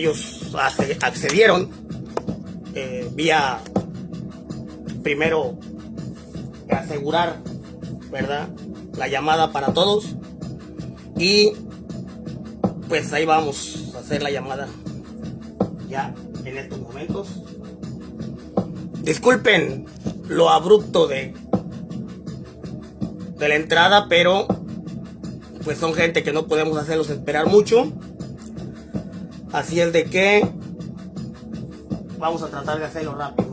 Ellos accedieron eh, vía primero asegurar, ¿verdad? La llamada para todos y pues ahí vamos a hacer la llamada ya en estos momentos. Disculpen lo abrupto de de la entrada, pero pues son gente que no podemos hacerlos esperar mucho. Así es de que vamos a tratar de hacerlo rápido.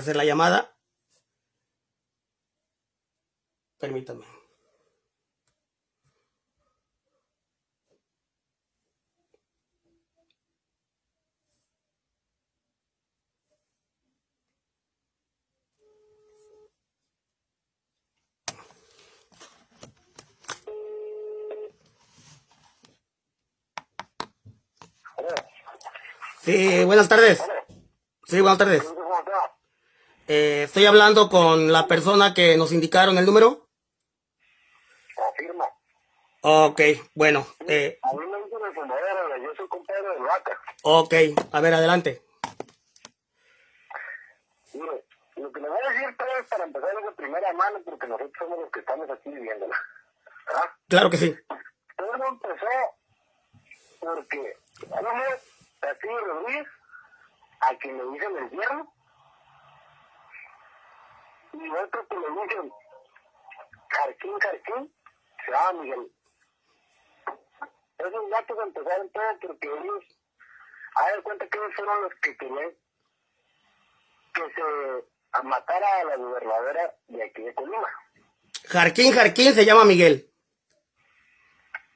Hacer la llamada. Permítame. Sí, buenas tardes. Sí, buenas tardes. Eh, estoy hablando con la persona que nos indicaron el número. Afirma. Ok, bueno. Eh, a mí me dicen el fumadero, yo soy compadre de vaca. Ok, a ver, adelante. Mire, lo que le voy a decir es para empezar es de primera mano, porque nosotros somos los que estamos aquí viviéndola. ¿verdad? Claro que sí. Todo empezó porque uno, así Rodríguez, a quien le dicen el hierro, y otro que le dicen Jarquín, Jarquín, se llama Miguel. Esos gatos empezaron todo porque ellos, a ver cuenta que ellos fueron los que querían que se matara a la gobernadora de aquí de Colima. Jarquín, Jarquín se llama Miguel.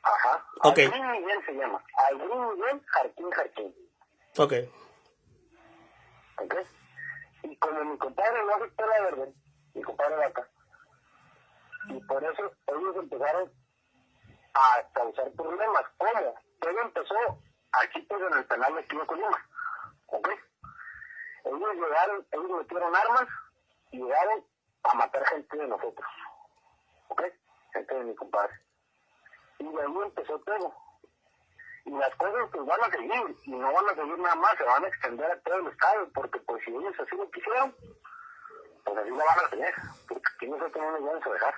Ajá. Ok. Algrín Miguel se llama. Algrín Miguel, Jarquín, Jarquín. Ok. ¿Ok? Y como mi compadre no aceptó la verdad, mi compadre acá, y por eso ellos empezaron a causar problemas. ¿Cómo? Todo empezó aquí pues en el penal de de Colima. ¿Ok? Ellos llegaron, ellos metieron armas y llegaron a matar gente de nosotros. ¿Ok? Gente de mi compadre. Y de ahí empezó todo y las cosas pues van a seguir y no van a seguir nada más, se van a extender a todo el estado, porque pues si ellos así lo quisieron, pues así lo van a tener, aquí nosotros no nos vamos a dejar.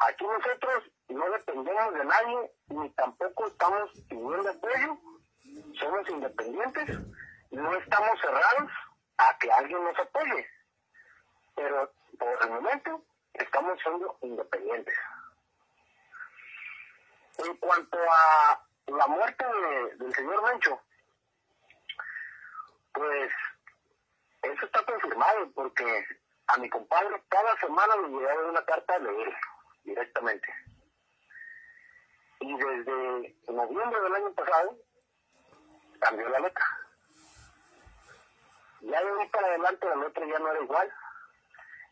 Aquí nosotros no dependemos de nadie, ni tampoco estamos pidiendo apoyo, somos independientes, no estamos cerrados a que alguien nos apoye, pero por el momento estamos siendo independientes. En cuanto a la muerte del señor Mencho, pues confirmado porque a mi compadre cada semana le llegaba una carta de él directamente. Y desde noviembre del año pasado cambió la letra. Ya de ahí para adelante la letra ya no era igual.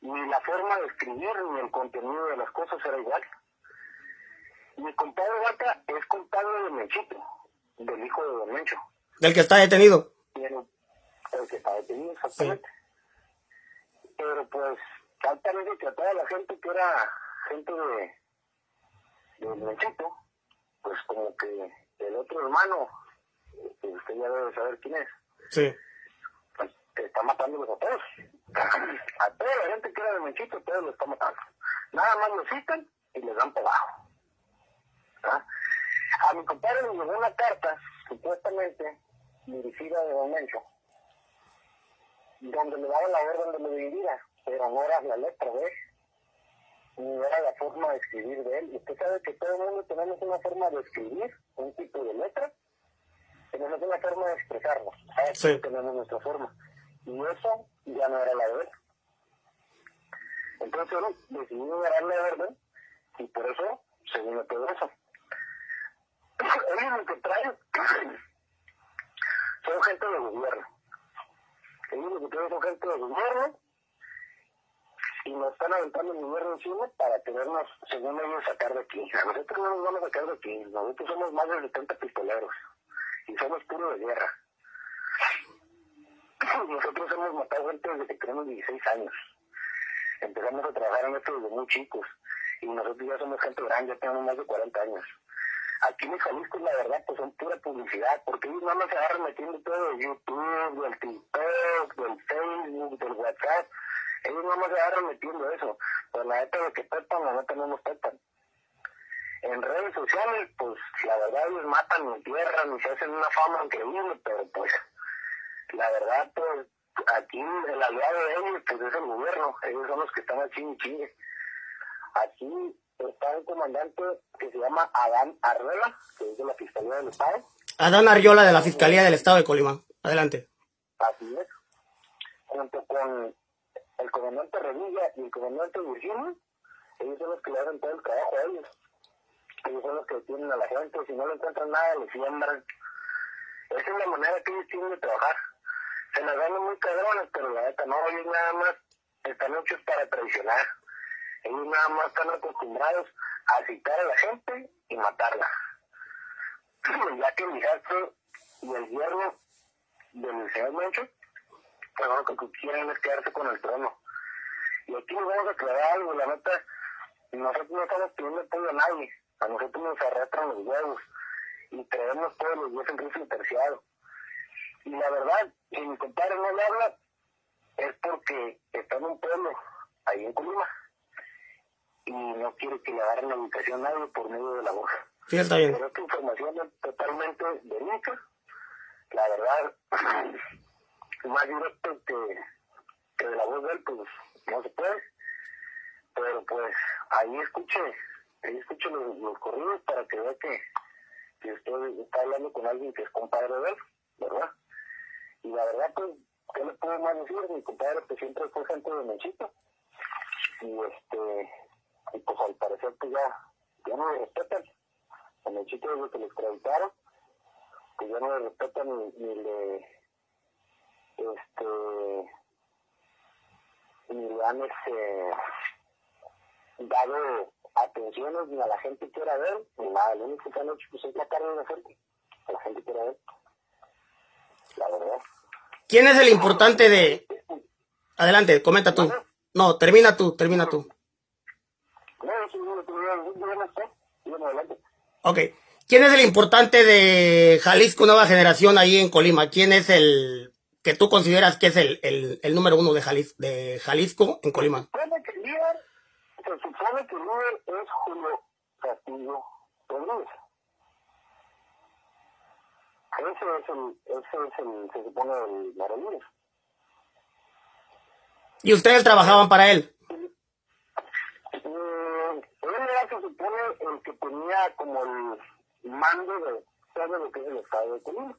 Ni la forma de escribir ni el contenido de las cosas era igual. Mi compadre Vaca es compadre de Menchito, del hijo de Don Mencho. Del que está detenido. Pero, el que está detenido, exactamente. Pero pues, altamente que a toda la gente que era gente de, de Menchito, pues como que el otro hermano, que usted ya debe saber quién es, sí. pues que está matándolos a todos. A toda la gente que era de Menchito, todos los está matando. Nada más lo citan y les dan por abajo. ¿Ah? A mi compadre le llegó una carta, supuestamente dirigida de Don Mencho, donde le daba la orden de lo dividiera, pero no era la letra de él, ni era la forma de escribir de él. Y usted sabe que todo el mundo tenemos una forma de escribir, un tipo de letra, tenemos una forma de expresarnos, sí. tenemos nuestra forma. Y eso ya no era la de él. entonces decidí darle la verdad y por eso se vino todo eso. Ellos lo que traen son gente de gobierno. Traen son gente de gobierno y nos están aventando el gobierno encima para tenernos, según ellos, sacar de aquí. A nosotros no nos vamos a sacar de aquí. Nosotros somos más de 70 pistoleros y somos puro de guerra. Nosotros hemos matado gente desde que tenemos 16 años. Empezamos a trabajar en esto desde muy chicos y nosotros ya somos gente grande, ya tenemos más de 40 años. Aquí en Jalisco, la verdad, pues son pura publicidad, porque ellos más se agarran metiendo todo de YouTube, del TikTok, del Facebook, del WhatsApp. Ellos más se agarran metiendo eso. Pero la neta de que pepan, la neta no nos pepan. En redes sociales, pues la verdad ellos matan, entierran y se hacen una fama increíble, pero pues la verdad, pues aquí el aliado de ellos pues es el gobierno, ellos son los que están aquí en Chile. Aquí está un comandante que se llama Adán Arrela, que es de la Fiscalía del Estado. Adán Arriola de la Fiscalía del Estado de Colima. Adelante. Así es. Junto con el comandante Revilla y el comandante Virginia, ellos son los que le hacen todo el trabajo a ellos. Ellos son los que detienen a la gente, si no le encuentran nada, le siembran. Esa es la manera que ellos tienen de trabajar. Se las dan muy cabrones, pero la neta no, ellos nada más están hechos para traicionar. Ellos nada más están acostumbrados a citar a la gente y matarla. ya que el hijastro y el yerno del señor Mencho, pues lo que quieren es quedarse con el trono. Y aquí nos vamos a aclarar algo, la neta, nosotros no estamos pidiendo apoyo a nadie, a nosotros nos arrastran los huevos y traemos todos los días en rifle terciado. Y la verdad, si mi compadre no le habla, es porque está en un pueblo, ahí en Colima, y no quiere que le agarren la ubicación a nadie por medio de la voz. Sí, está bien. Pero esta información es totalmente verídica, la verdad, más directo que, que de la voz de él, pues no se puede, pero pues ahí escuche, ahí escuche los, los corridos para que vea que, que usted está hablando con alguien que es compadre de él, ¿verdad? Y la verdad, pues, ¿qué le puedo más decir? Mi compadre pues siempre fue gente de Menchito. Y este, y pues al parecer pues ya, ya no le respetan. A Menchito desde que le extraditaron, pues ya no le respetan ni, ni le, este, ni le han este, dado atenciones ni a la gente que quiera ver, ni nada. Lo único que han hecho pues es la carne de la gente, a la gente quiera ver. La verdad. ¿Quién es el importante de...? Adelante, comenta tú. No, termina tú, termina tú. No, eso es lo que voy a decir, yo no sé. Yo adelante. Ok. ¿Quién es el importante de Jalisco Nueva Generación ahí en Colima? ¿Quién es el que tú consideras que es el, el, el número uno de, Jalis, de Jalisco en Colima? supone que el líder, se supone que el líder es Julio Castillo Rodríguez. Ese es el, ese es el, se supone, el maravilloso. ¿Y ustedes trabajaban para él? Mm, él era, se supone, el que tenía como el mando de todo lo que es el estado de Colima.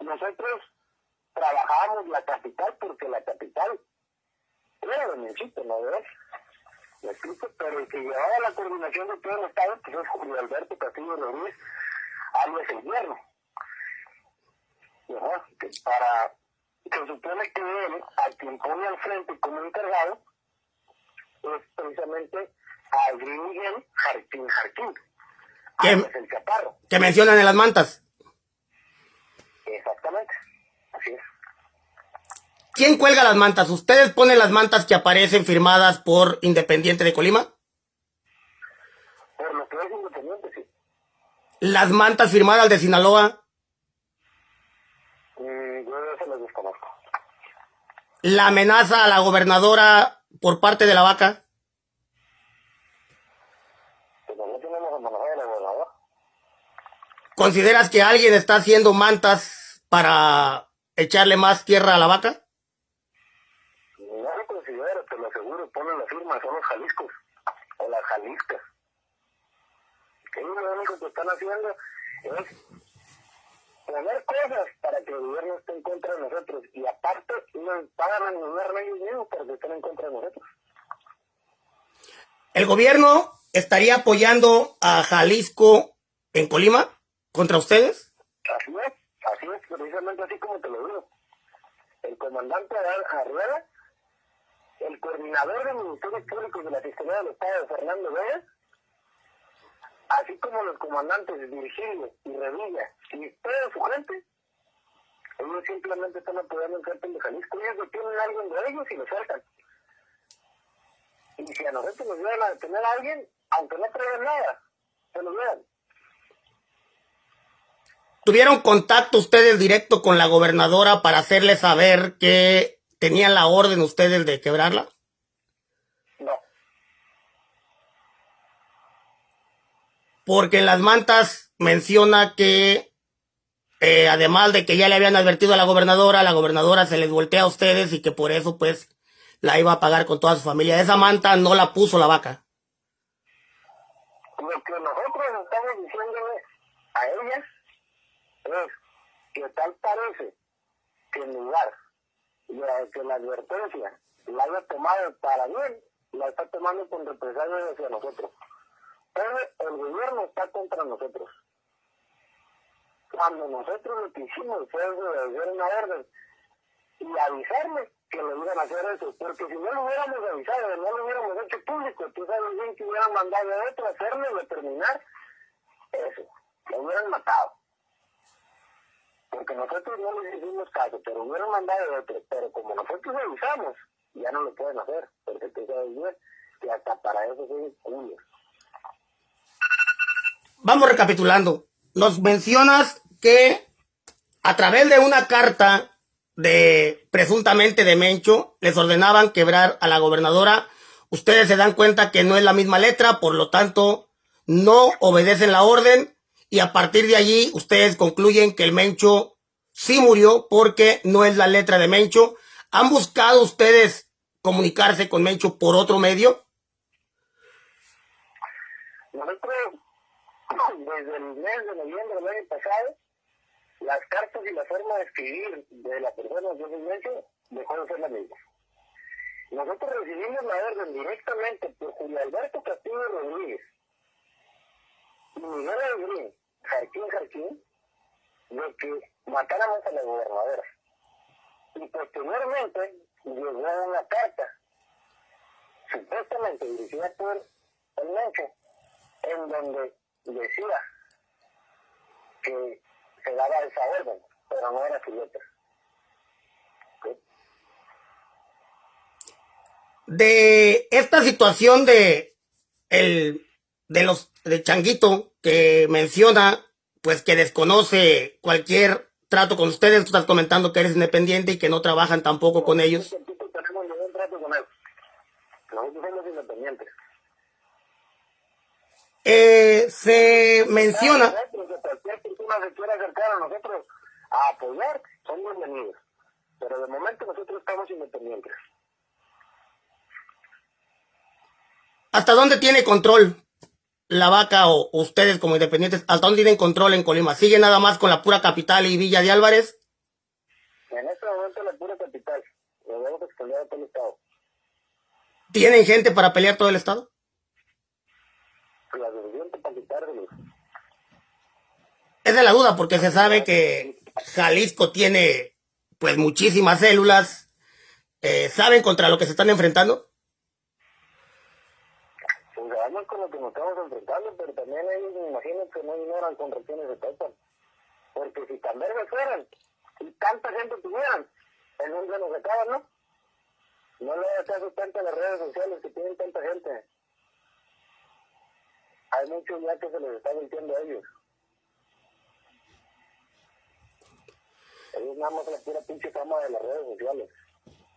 Nosotros trabajábamos la capital porque la capital era de Menchito, ¿no ves? Pero el que llevaba la coordinación de todo el estado pues es Julio Alberto Castillo Rodríguez, alias el que para, se supone que él, a quien pone al frente como encargado, es precisamente a Adrián Miguel Jarquín Jarquín, ¿Qué? alias el Chaparro. Que mencionan en las mantas. Exactamente, así es. ¿Quién cuelga las mantas? ¿Ustedes ponen las mantas que aparecen firmadas por Independiente de Colima? Por lo que es independiente, sí. ¿Las mantas firmadas de Sinaloa? Mm, yo eso lo desconozco. ¿La amenaza a la gobernadora por parte de la vaca? Gobernadora. ¿Consideras que alguien está haciendo mantas para echarle más tierra a la vaca? No lo considero, te lo aseguro, ponen la firma, son los Jaliscos, o las Jaliscas. Ellos lo único que están haciendo es poner cosas para que el gobierno esté en contra de nosotros. Y aparte, nos pagan al gobierno ellos mismos para que estén en contra de nosotros. ¿El gobierno estaría apoyando a Jalisco en Colima contra ustedes? Así es, así es, precisamente así como te lo digo. El comandante Arriola, el coordinador del Ministerio Público de la Fiscalía del Estado, Fernando Vélez, así como los comandantes Virgilio y Revilla y toda su gente, ellos simplemente están apoyando el cártel de Jalisco. Ellos detienen a alguien de ellos y lo sueltan. Y si a nosotros nos llegan a detener a alguien, aunque no traigan nada, se lo vean. ¿Tuvieron contacto ustedes directo con la gobernadora para hacerle saber que tenían la orden ustedes de quebrarla? No. Porque en las mantas menciona que eh, además de que ya le habían advertido a la gobernadora, la gobernadora se les voltea a ustedes y que por eso pues la iba a pagar con toda su familia. Esa manta no la puso la vaca. Lo que nosotros estamos diciéndole a ella es que tal parece que en lugar de que la advertencia la haya tomado para bien, la está tomando con represalias hacia nosotros. El gobierno está contra nosotros. Cuando nosotros lo que hicimos fue hacer una orden y avisarle que le iban a hacer eso, porque si no lo hubiéramos avisado, no lo hubiéramos hecho público, tú sabes bien que hubieran mandado a otro a hacerlo, determinar eso, lo hubieran matado. Porque nosotros no les hicimos caso, pero hubieran mandado a otro, pero como nosotros avisamos, ya no lo pueden hacer, porque tú sabes bien que hasta para eso son culios. Vamos recapitulando. Nos mencionas que a través de una carta de presuntamente de Mencho, les ordenaban quebrar a la gobernadora. Ustedes se dan cuenta que no es la misma letra, por lo tanto, no obedecen la orden y a partir de allí ustedes concluyen que el Mencho sí murió porque no es la letra de Mencho. ¿Han buscado ustedes comunicarse con Mencho por otro medio? Nosotros, desde el mes de noviembre del año pasado, las cartas y la forma de escribir de la persona de ese dejó de ser la misma. Nosotros recibimos la orden directamente por Julio Alberto Castillo Rodríguez y Miguel Alegrín, Jarquín Jarquín, de que matáramos a la gobernadora. Y posteriormente llegó una carta, supuestamente dirigida por el Mencho, en donde decía que se daba esa orden, pero no era su letra. De esta situación de el de los de Changuito que menciona pues que desconoce cualquier trato con ustedes, tú estás comentando que eres independiente y que no trabajan tampoco con ellos. tenemos ningún trato con él. Nosotros somos independientes. Eh, se menciona se quiere acercar a nosotros a apoyar, son bienvenidos. Pero de momento nosotros estamos independientes. ¿Hasta dónde tiene control la vaca o ustedes como independientes? ¿Hasta dónde tienen control en Colima? ¿Sigue nada más con la pura capital y Villa de Álvarez? En este momento la pura capital. Lo vemos todo el estado. ¿Tienen gente para pelear todo el estado? La suficiente para quitarlos. Esa es la duda, porque se sabe que Jalisco tiene pues muchísimas células. Eh, ¿Saben contra lo que se están enfrentando? Pues sabemos con lo que nos estamos enfrentando, pero también ellos me imagino que no ignoran con regiones de Pepa. Porque si tan verdes fueran y tanta gente tuvieran, el mundo nos acaba, ¿no? No le hagas tanto a las redes sociales que tienen tanta gente. Hay muchos ya que se les está mintiendo a ellos. Ellos nada más la pura pinche fama de las redes sociales.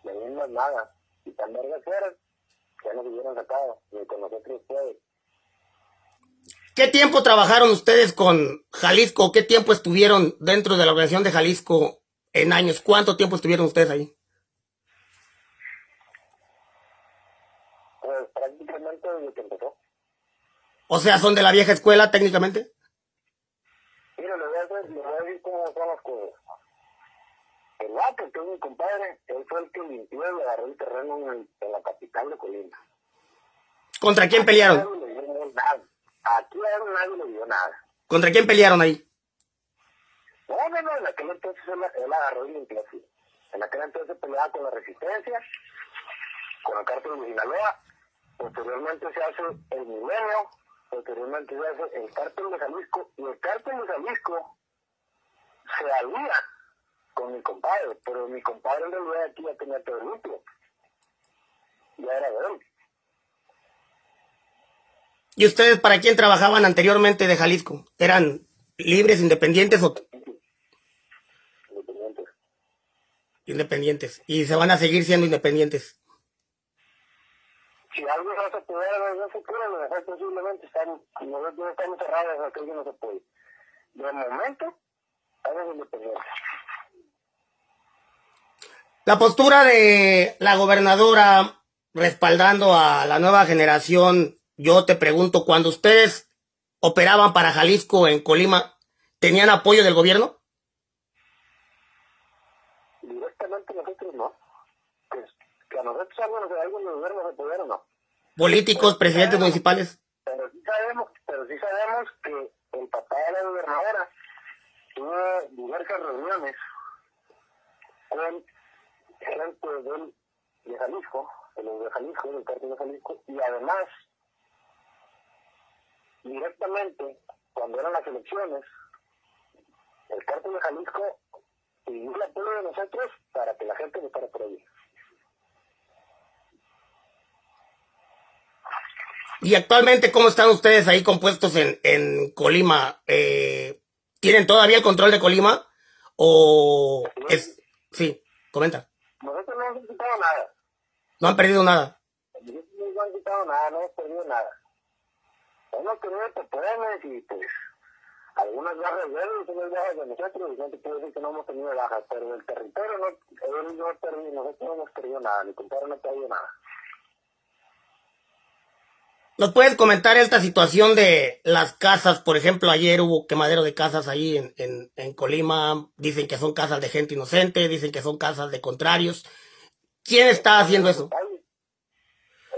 De mí no es nada. Y tan vergas fueran, ya nos hubieran sacado. Ni con nosotros puede. ¿Qué tiempo trabajaron ustedes con Jalisco? ¿Qué tiempo estuvieron dentro de la organización de Jalisco en años? ¿Cuánto tiempo estuvieron ustedes ahí? Pues prácticamente desde que empezó. O sea, ¿son de la vieja escuela técnicamente? Mira, le voy a, decir, le voy a decir cómo son las cosas. El vato, que es mi compadre, él fue el que limpió y agarró el terreno en, en la capital de Colima. ¿Contra quién pelearon? Aquí a nadie le dio nada. ¿Contra quién pelearon ahí? No, no, no, en aquel entonces él, él agarró y limpió así. En aquel entonces peleaba con la resistencia, con el cártel de Sinaloa, posteriormente se hace el milenio, posteriormente se hace el cártel de Jalisco, y el cártel de Jalisco se alía con mi compadre, pero mi compadre en realidad aquí ya tenía todo limpio. Ya era de él. ¿Y ustedes para quién trabajaban anteriormente de Jalisco? ¿Eran libres, independientes o...? Independientes. Independientes. ¿Y se van a seguir siendo independientes? Si algo no se puede, no se puede, lo mejor posiblemente están, nosotros no estamos cerrados, aquello no se puede. De momento, estamos independientes. La postura de la gobernadora respaldando a la nueva generación, yo te pregunto, cuando ustedes operaban para Jalisco en Colima, ¿tenían apoyo del gobierno? Directamente nosotros no. Que, que a nosotros algo, algo del gobierno se pudiera no. ¿Políticos, presidentes municipales? Pero sí sabemos, pero sí sabemos que el papá de la gobernadora tuvo diversas reuniones del, de Jalisco, de los de Jalisco, del cártel de Jalisco, y además, directamente, cuando eran las elecciones, el cártel de Jalisco pidió el apoyo de nosotros para que la gente votara por ahí. Y actualmente, ¿cómo están ustedes ahí compuestos en, en Colima? Eh, ¿Tienen todavía el control de Colima? ¿O es...? Sí, comenta. Nosotros no hemos quitado nada. ¿No han perdido nada? No hemos quitado nada, no hemos perdido nada. Hemos tenido papeles y pues algunas bajas de él y unas bajas de nosotros, y no te puedo decir que no hemos tenido bajas, pero el territorio no, él no ha perdido, nosotros no hemos perdido nada, mi compadre no ha perdido nada. ¿Nos puedes comentar esta situación de las casas? Por ejemplo, ayer hubo quemadero de casas ahí en, en, en, Colima. Dicen que son casas de gente inocente, dicen que son casas de contrarios. ¿Quién está haciendo eso?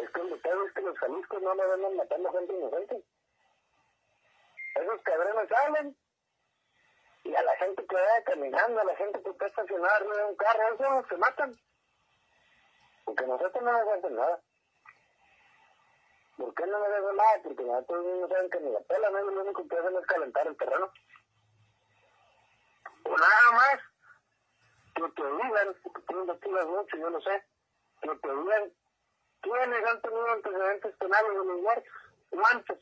Es que el detalle es que los jaliscos no me ven matando gente inocente. Esos cabrones salen y a la gente que vaya caminando, a la gente que está estacionada en un carro, esos se matan. Porque nosotros no nos hacen nada. ¿Por qué no me debe nada? Porque nosotros no saben que ni la pela, no lo único que hacen es calentar el terreno. O nada más que te tú investigas mucho, yo no sé, que te digan quiénes han tenido antecedentes penales de los muertos, cuántos,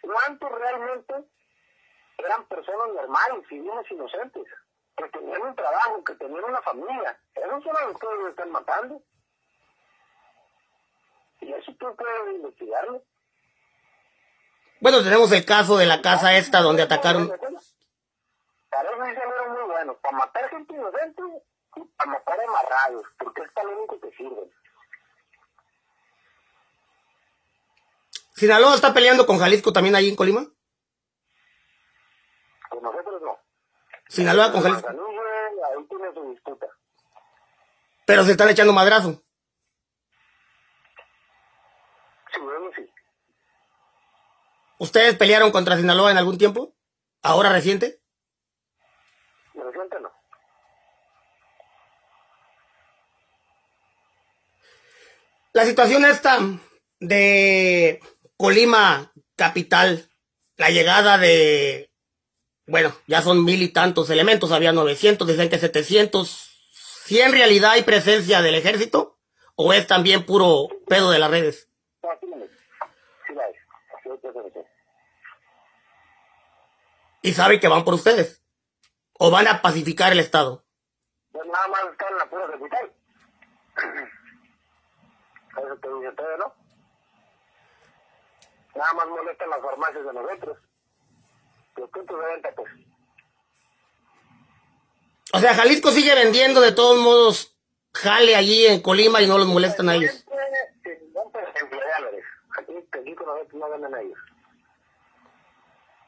cuántos realmente eran personas normales, civiles inocentes, que tenían un trabajo, que tenían una familia. Esos son los que los están matando. Y eso tú puedes investigarlo. Bueno, tenemos el caso de la casa esta donde atacaron. Para eso sí buenos. Para matar gente inocente y para matar amarrados. Porque es para lo único que sirven. ¿Sinaloa está peleando con Jalisco también ahí en Colima? Con nosotros no. ¿Sinaloa con Jalisco? Ahí tiene su disputa. Pero se están echando madrazo. ¿Ustedes pelearon contra Sinaloa en algún tiempo? ¿Ahora? Reciente no. La situación esta de Colima capital, la llegada de, bueno, ya son mil y tantos elementos, había 900, dicen que 700. ¿Si en realidad hay presencia del ejército o es también puro pedo de las redes? y saben que van por ustedes. O van a pacificar el Estado. Pues nada más están la pura capital. Eso te dice todo, ¿no? Nada más molestan las farmacias de nosotros. Los puntos de venta, pues. O sea, Jalisco sigue vendiendo de todos modos jale allí en Colima y no los molestan a ellos. Aquí, no venden a ellos.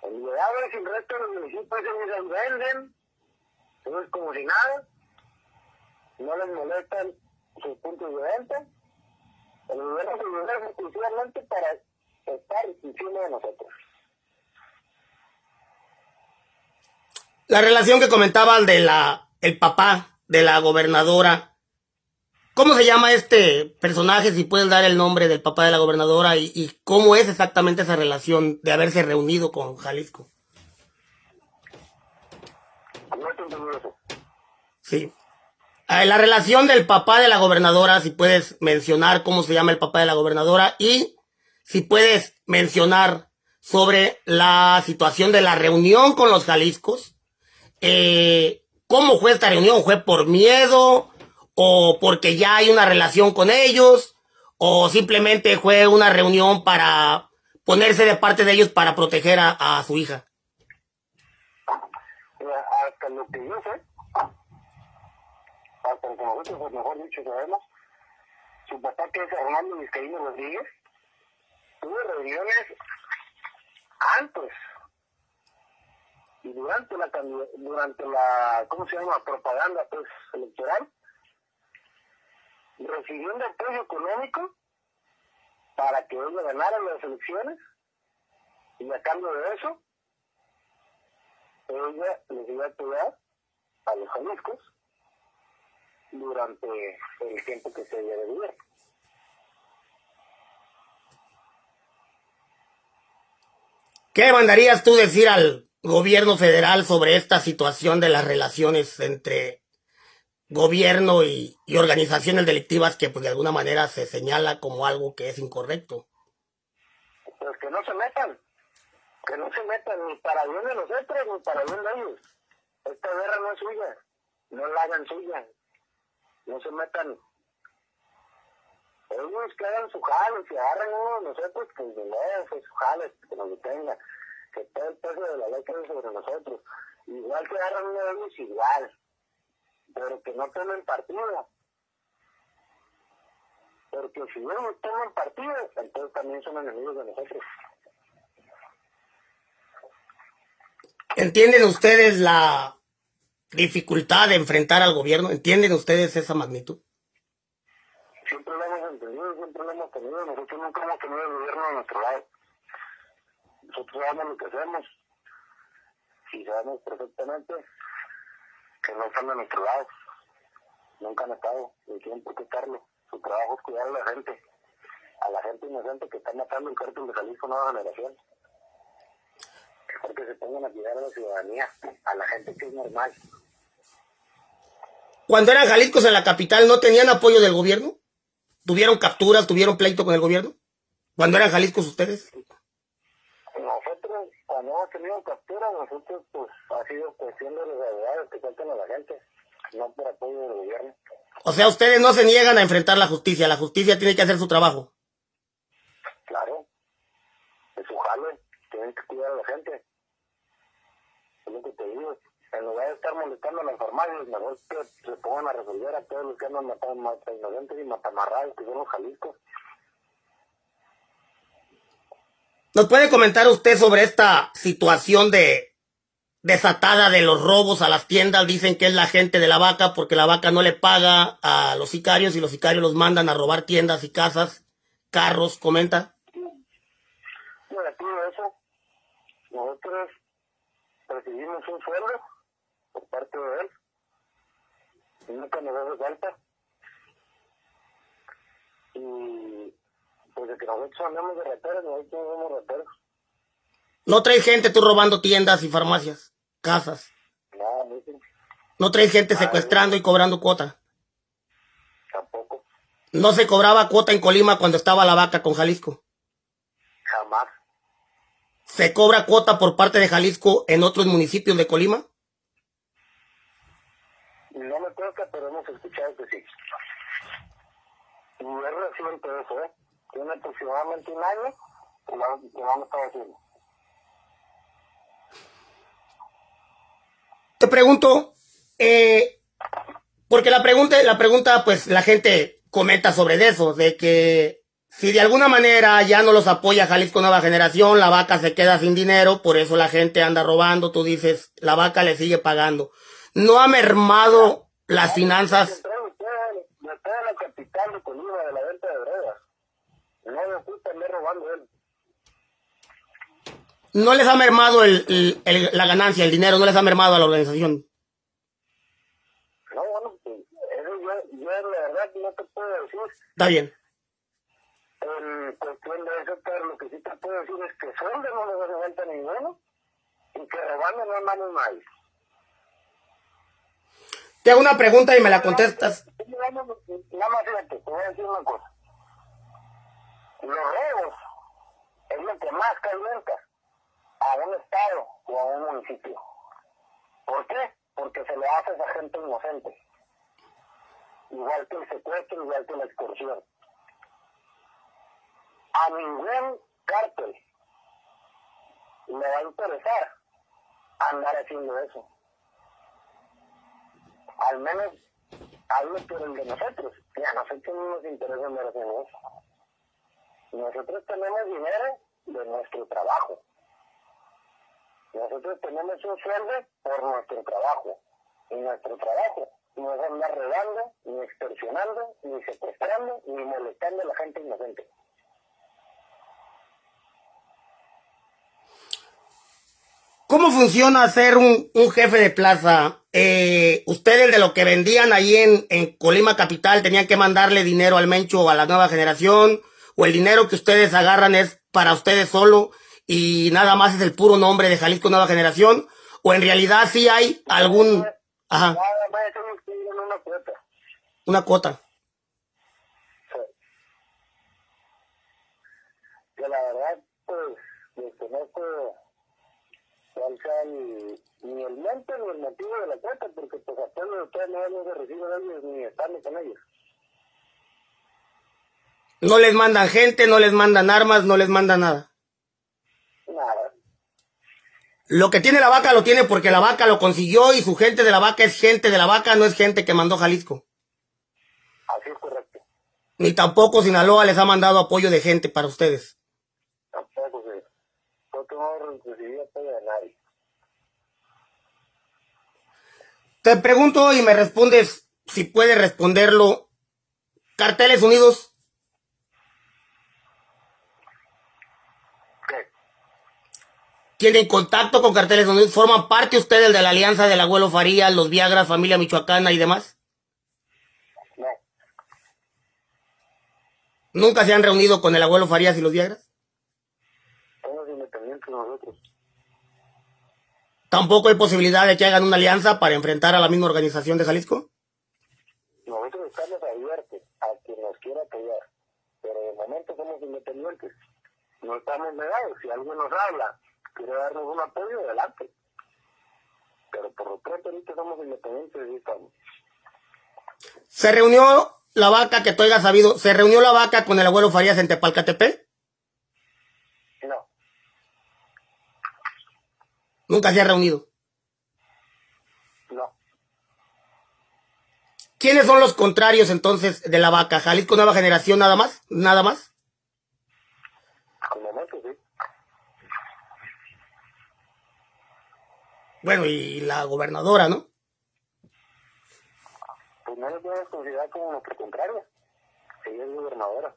El Liberadores y el resto de los municipios ellos venden, eso es como si nada, no les molestan sus puntos de venta, El gobierno se libera exclusivamente para estar encima de nosotros. La relación que comentaban de la el papá de la gobernadora. ¿Cómo se llama este personaje? Si puedes dar el nombre del papá de la gobernadora y, y cómo es exactamente esa relación de haberse reunido con Jalisco. No. Sí. Eh, La relación del papá de la gobernadora, si puedes mencionar cómo se llama el papá de la gobernadora y si puedes mencionar sobre la situación de la reunión con los Jaliscos. Eh, ¿Cómo fue esta reunión? ¿Fue por miedo? ¿O porque ya hay una relación con ellos? ¿O simplemente fue una reunión para ponerse de parte de ellos para proteger a, su hija? Hasta lo que yo que nosotros, pues, mejor dicho, sabemos, su papá, que es Armando Vizcaíno Rodríguez, tuvo reuniones antes y durante la durante la ¿cómo se llama? propaganda pues electoral recibiendo apoyo económico para que ella ganara las elecciones y a cambio de eso ella les iba a apoyar a los jaliscos durante el tiempo que se de vivir. ¿Qué mandarías tú decir al gobierno federal sobre esta situación de las relaciones entre gobierno y, y organizaciones delictivas que pues de alguna manera se señala como algo que es incorrecto? Pues que no se metan, que no se metan ni para bien de nosotros ni para bien de ellos. Esta guerra no es suya, no la hagan suya, no se metan. Ellos que hagan su jale, si agarran uno de nosotros, pues de nuevo, fue su jale, que nos detenga, que todo el peso de la ley quede sobre nosotros. Igual que agarran uno de ellos, igual, pero que no tomen partido. Porque si no toman partido, entonces también son enemigos de nosotros. ¿Entienden ustedes la dificultad de enfrentar al gobierno? ¿Entienden ustedes esa magnitud? Siempre lo hemos entendido, siempre lo hemos tenido. Nosotros nunca hemos tenido el gobierno a nuestro lado. Nosotros sabemos lo que hacemos y sabemos perfectamente que no están de nuestro lado. Nunca han estado, ni tienen por qué estarlo. Su trabajo es cuidar a la gente, a la gente inocente que está matando el cártel de Jalisco Nueva Generación. Mejor que se pongan a cuidar a la ciudadanía, a la gente que es normal. Cuando eran Jaliscos en la capital, ¿no tenían apoyo del gobierno? ¿Tuvieron capturas, tuvieron pleito con el gobierno? Cuando eran Jaliscos ustedes. Nosotros, cuando hemos tenido captura, nosotros, pues, ha sido cuestión de los abogados que faltan a la gente, no por apoyo del gobierno. O sea, ustedes no se niegan a enfrentar la justicia. La justicia tiene que hacer su trabajo. Claro, es su jale, tienen que cuidar a la gente. Lo te digo. En lugar de estar molestando a las farmacias, mejor que se pongan a resolver a todos los que andan matando mata inocentes y matamarrados, que son los Jalisco. ¿Nos puede comentar usted sobre esta situación de desatada de los robos a las tiendas? Dicen que es la gente de la vaca porque la vaca no le paga a los sicarios y los sicarios los mandan a robar tiendas y casas, carros, comenta. Negativo eso. Nosotros recibimos un sueldo por parte de él. Y nunca nos hace falta. Y pues de que nosotros andamos de rateros, nosotros no somos rateros. No traes gente tú robando tiendas y farmacias, casas. No, sí, No traes gente secuestrando y cobrando cuota. tampoco. No se cobraba cuota en Colima cuando estaba la vaca con Jalisco. ¿Se cobra cuota por parte de Jalisco en otros municipios de Colima? No me toca, pero hemos escuchado que sí. Y es reciente eso, ¿eh? Tiene aproximadamente un año que lo han estado haciendo. Te pregunto, eh, porque la pregunta, la pregunta, pues la gente comenta sobre eso, de que si de alguna manera ya no los apoya Jalisco Nueva Generación, la vaca se queda sin dinero, por eso la gente anda robando, tú dices, la vaca le sigue pagando. ¿No ha mermado las finanzas? No les ha mermado el, el- el- la ganancia, el dinero, no les ha mermado a la organización. No, bueno, pues, eso yo, yo la verdad no te puedo decir. Está bien. En cuestión de eso, pero lo que sí te puedo decir es que sueldo no les hace falta ninguno y que robando no andamos nadie. Te hago una pregunta y me la contestas. Nada más fíjate, te voy a decir una cosa. Los robos es lo que más calienta a un estado o a un municipio. ¿Por qué? Porque se le hace a esa gente inocente. Igual que el secuestro, igual que la extorsión. A ningún cártel le va a interesar andar haciendo eso. Al menos hablo por el de nosotros. Y a nosotros no nos interesa andar haciendo eso. Nosotros tenemos dinero de nuestro trabajo. Nosotros tenemos un sueldo por nuestro trabajo. Y nuestro trabajo no es andar robando, ni extorsionando, ni secuestrando, ni molestando a la gente inocente. ¿Cómo funciona ser un, un jefe de plaza? Eh, ustedes de lo que vendían ahí en, en Colima Capital tenían que mandarle dinero al Mencho o a la nueva generación, o el dinero que ustedes agarran es para ustedes solo y nada más es el puro nombre de Jalisco Nueva Generación, o en realidad sí hay algún, ajá, una cuota. una cuota. Sí. Que la verdad, pues, desconozco ni el monto ni el motivo de la cuota, porque pues apenas de ustedes no no se reciben ellos ni están con ellos. No les mandan gente, no les mandan armas, no les mandan nada. Nada. Lo que tiene la vaca lo tiene porque la vaca lo consiguió y su gente de la vaca es gente de la vaca, no es gente que mandó Jalisco. Así es correcto. Ni tampoco Sinaloa les ha mandado apoyo de gente para ustedes. Tampoco se. Nosotros no recibimos apoyo de nadie. Te pregunto y me respondes si puedes responderlo. Carteles Unidos, ¿Qué? ¿tienen contacto con Carteles Unidos? ¿Forman parte ustedes de la alianza del abuelo Farías, los Viagras, familia michoacana y demás? No. ¿Nunca se han reunido con el abuelo Farías y los Viagras? Somos independientes nosotros. ¿Tampoco hay posibilidad de que hagan una alianza para enfrentar a la misma organización de Jalisco? Nosotros estamos abiertos a quien nos quiera apoyar, pero de momento somos independientes. No estamos negados. Si alguien nos habla, quiere darnos un apoyo, adelante. Pero por lo pronto ahorita somos independientes y estamos. ¿Se reunió la vaca, que tú hayas sabido, se reunió la vaca con el abuelo Farías en Tepalcatepec? No, Nunca se ha reunido. no. ¿Quiénes son los contrarios entonces de la vaca? ¿Jalisco Nueva Generación nada más? ¿Nada más? Bueno, y la gobernadora, ¿no? Pues no nos podemos considerar como nuestro contrario. Ella es gobernadora.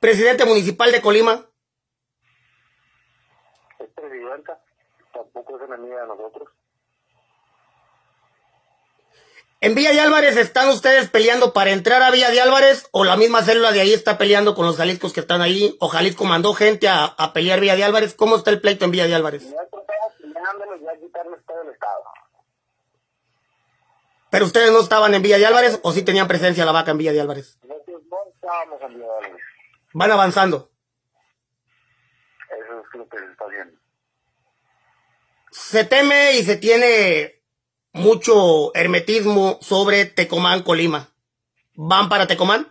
Presidente municipal de Colima. Tampoco es enemiga de nosotros. ¿En Villa de Álvarez están ustedes peleando para entrar a Villa de Álvarez o la misma célula de ahí está peleando con los Jaliscos que están ahí? ¿O Jalisco mandó gente a, a pelear Villa de Álvarez? ¿Cómo está el pleito en Villa de Álvarez? ¿Pero ustedes no estaban en Villa de Álvarez o sí tenían presencia la vaca en Villa de Álvarez? Nosotros no estábamos en Villalobos. Van avanzando. Eso es lo que se está haciendo. Se teme y se tiene mucho hermetismo sobre Tecomán, Colima. ¿Van para Tecomán?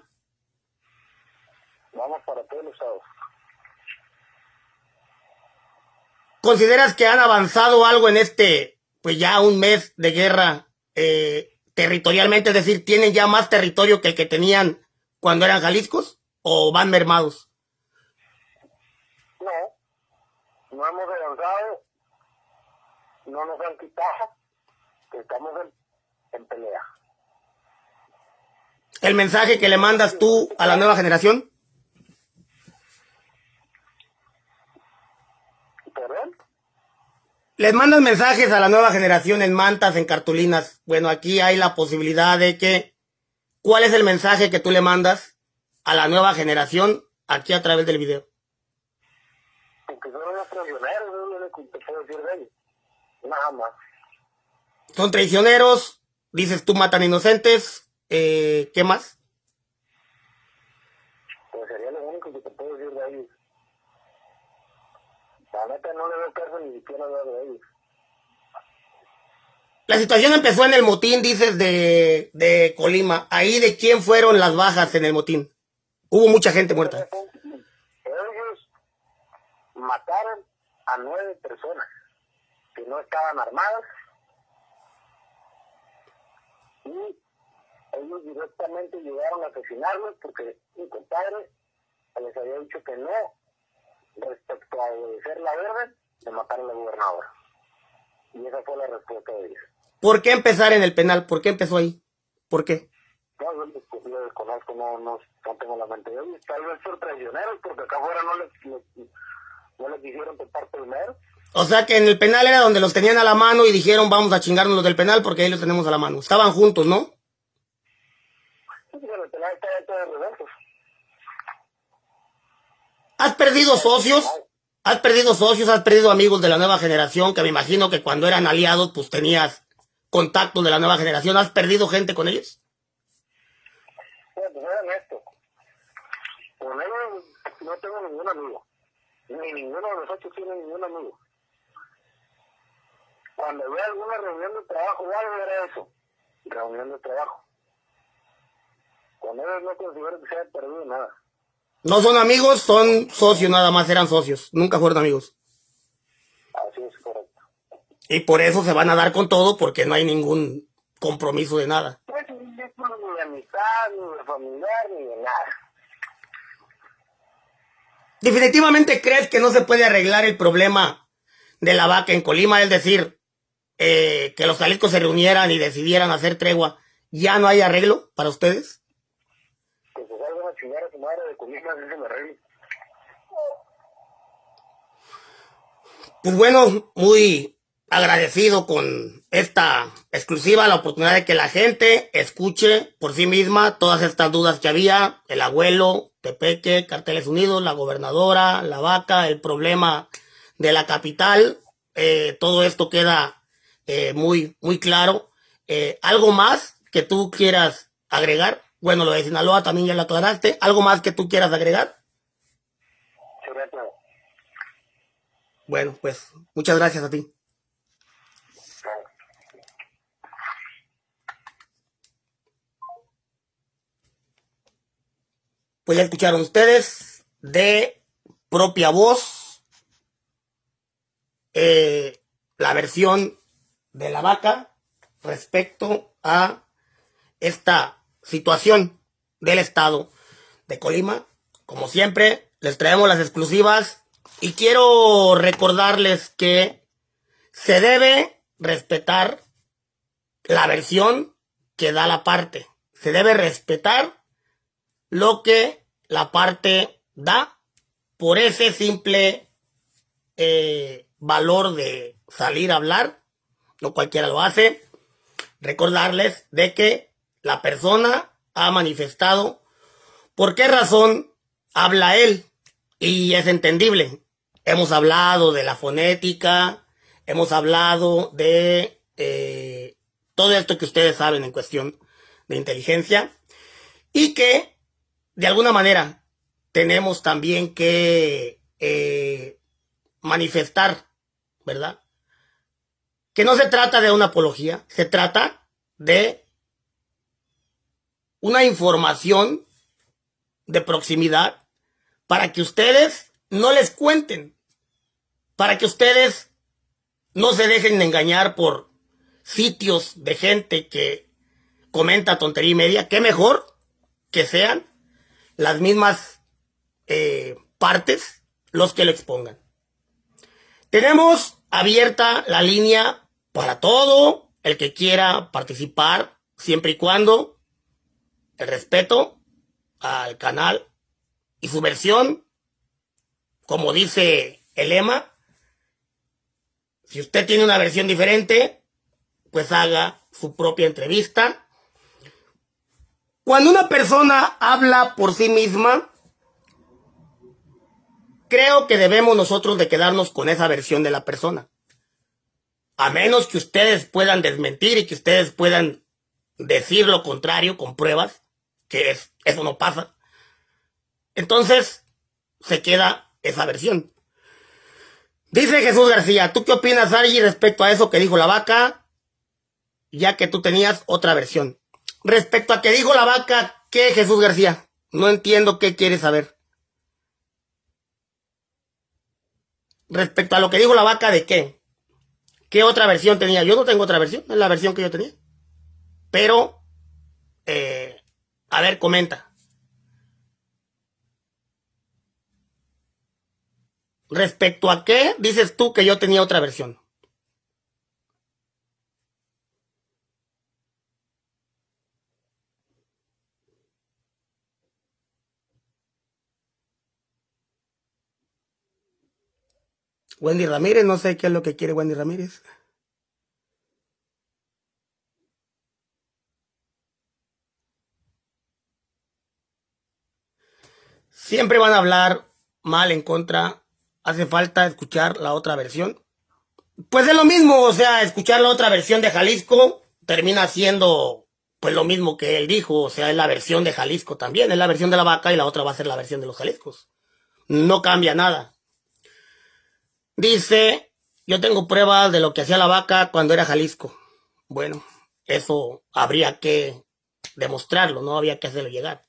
Vamos para todos los estados. ¿Consideras que han avanzado algo en este, pues ya un mes de guerra eh, territorialmente? Es decir, ¿tienen ya más territorio que el que tenían cuando eran Jaliscos? ¿O van mermados? No, no hemos avanzado, no nos han quitado, estamos en, en pelea. el mensaje que le mandas tú a la nueva generación? ¿Perdón? Les mandas mensajes a la nueva generación en mantas, en cartulinas. Bueno, aquí hay la posibilidad de que... ¿Cuál es el mensaje que tú le mandas a la nueva generación aquí a través del video? Porque son unos traicioneros, no que te puedo decir de ellos. Nada más. Son traicioneros, dices tú matan inocentes, eh, ¿qué más? Pues sería lo único que te puedo decir de ellos. La neta no le veo caso ni siquiera hablar de ellos. La situación empezó en el motín, dices, de, de Colima. Ahí de quién fueron las bajas en el motín. Hubo mucha gente muerta. Ellos mataron a nueve personas que no estaban armadas y ellos directamente llegaron a asesinarlos porque mi compadre les había dicho que no respecto a obedecer la orden de matar a la gobernadora. Y esa fue la respuesta de ellos. ¿Por qué empezar en el penal? ¿Por qué empezó ahí? ¿Por qué? No, yo lo- desconozco, no, no, no tengo la mente de ellos. Tal vez por traicioneros, porque acá afuera no les, les- no les quisieron tocar primero. O sea que en el penal era donde los tenían a la mano y dijeron vamos a chingarnos los del penal porque ahí los tenemos a la mano. Estaban juntos, ¿no? Sí, pero el penal está dentro de reversos. ¿Has perdido socios? ¿Has perdido socios? ¿Has perdido amigos de la nueva generación? Que me imagino que cuando eran aliados pues tenías contactos de la nueva generación. ¿Has perdido gente con ellos? Bueno, pues era honesto. Con ellos no tengo ningún amigo. Ni ninguno de nosotros tiene ningún amigo. Cuando veo alguna reunión de trabajo o algo era eso. Reunión de trabajo. Con ellos no considero que se haya perdido nada. No son amigos, son socios nada más, eran socios. Nunca fueron amigos. Así es correcto. Y por eso se van a dar con todo porque no hay ningún compromiso de nada. Pues ni de amistad, ni de familiar, ni de nada. Definitivamente crees que no se puede arreglar el problema de la vaca en Colima, es decir, eh, que los Jaliscos se reunieran y decidieran hacer tregua. ¿Ya no hay arreglo para ustedes? Que se salga a chingar a su madre de comida, me. Pues bueno, muy agradecido con esta exclusiva, la oportunidad de que la gente escuche por sí misma todas estas dudas que había, el abuelo, Tepeque, Carteles Unidos, la gobernadora, la vaca, el problema de la capital, eh, todo esto queda eh, muy, muy claro. Eh, ¿Algo más que tú quieras agregar? Bueno, lo de Sinaloa también ya lo aclaraste. ¿Algo más que tú quieras agregar? Bueno, pues muchas gracias a ti. Pues ya escucharon ustedes de propia voz eh, la versión de la vaca respecto a esta situación del estado de Colima. Como siempre, les traemos las exclusivas y quiero recordarles que se debe respetar la versión que da la parte. Se debe respetar lo que la parte da por ese simple eh, valor de salir a hablar. No cualquiera lo hace. Recordarles de que la persona ha manifestado por qué razón habla él. Y es entendible. Hemos hablado de la fonética, hemos hablado de eh, todo esto que ustedes saben en cuestión de inteligencia. Y que de alguna manera tenemos también que eh, manifestar, ¿verdad? Que no se trata de una apología, se trata de una información de proximidad para que ustedes no les cuenten, para que ustedes no se dejen engañar por sitios de gente que comenta tontería y media, qué mejor que sean las mismas eh, partes los que lo expongan. Tenemos abierta la línea para todo el que quiera participar, siempre y cuando el respeto al canal y su versión, como dice el lema, si usted tiene una versión diferente, pues haga su propia entrevista. Cuando una persona habla por sí misma, creo que debemos nosotros de quedarnos con esa versión de la persona. A menos que ustedes puedan desmentir y que ustedes puedan decir lo contrario con pruebas, que es, eso no pasa. Entonces, se queda esa versión. Dice Jesús García, ¿tú qué opinas, Argy, respecto a eso que dijo la vaca? Ya que tú tenías otra versión. Respecto a que dijo la vaca, ¿qué Jesús García? No entiendo qué quieres saber. Respecto a lo que dijo la vaca, ¿de qué? ¿Qué otra versión tenía? Yo no tengo otra versión, es la versión que yo tenía. Pero, eh, a ver, comenta. Respecto a qué dices tú que yo tenía otra versión. Wendy Ramírez, no sé qué es lo que quiere Wendy Ramírez. Siempre van a hablar mal en contra hace falta escuchar la otra versión. Pues es lo mismo, o sea, escuchar la otra versión de Jalisco termina siendo pues lo mismo que él dijo, o sea, es la versión de Jalisco también, es la versión de la vaca y la otra va a ser la versión de los Jaliscos. No cambia nada. Dice, yo tengo pruebas de lo que hacía la vaca cuando era Jalisco. Bueno, eso habría que demostrarlo, no había que hacerlo llegar.